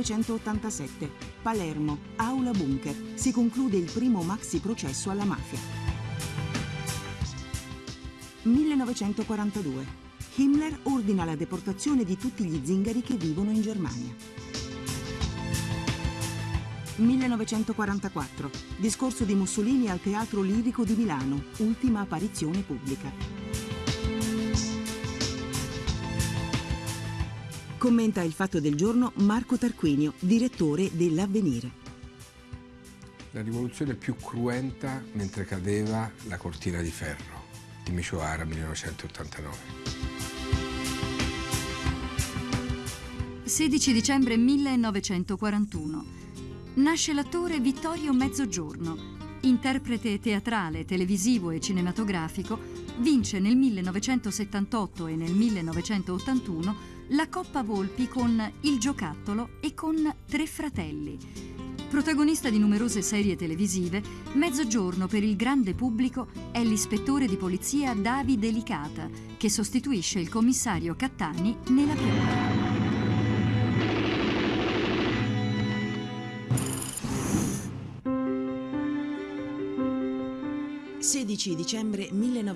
1987. Palermo, Aula Bunker. Si conclude il primo maxi processo alla mafia. 1942. Himmler ordina la deportazione di tutti gli zingari che vivono in Germania. 1944. Discorso di Mussolini al Teatro Lirico di Milano, ultima apparizione pubblica. Commenta il fatto del giorno Marco Tarquinio, direttore dell'Avvenire. La rivoluzione più cruenta mentre cadeva la cortina di ferro di Micio Ara 1989. 16 dicembre 1941. Nasce l'attore Vittorio Mezzogiorno. Interprete teatrale, televisivo e cinematografico, vince nel 1978 e nel 1981 la Coppa Volpi con Il giocattolo e con Tre fratelli. Protagonista di numerose serie televisive, Mezzogiorno per il grande pubblico è l'ispettore di polizia Davide Licata, che sostituisce il commissario Cattani nella pioggia. 16 dicembre 1900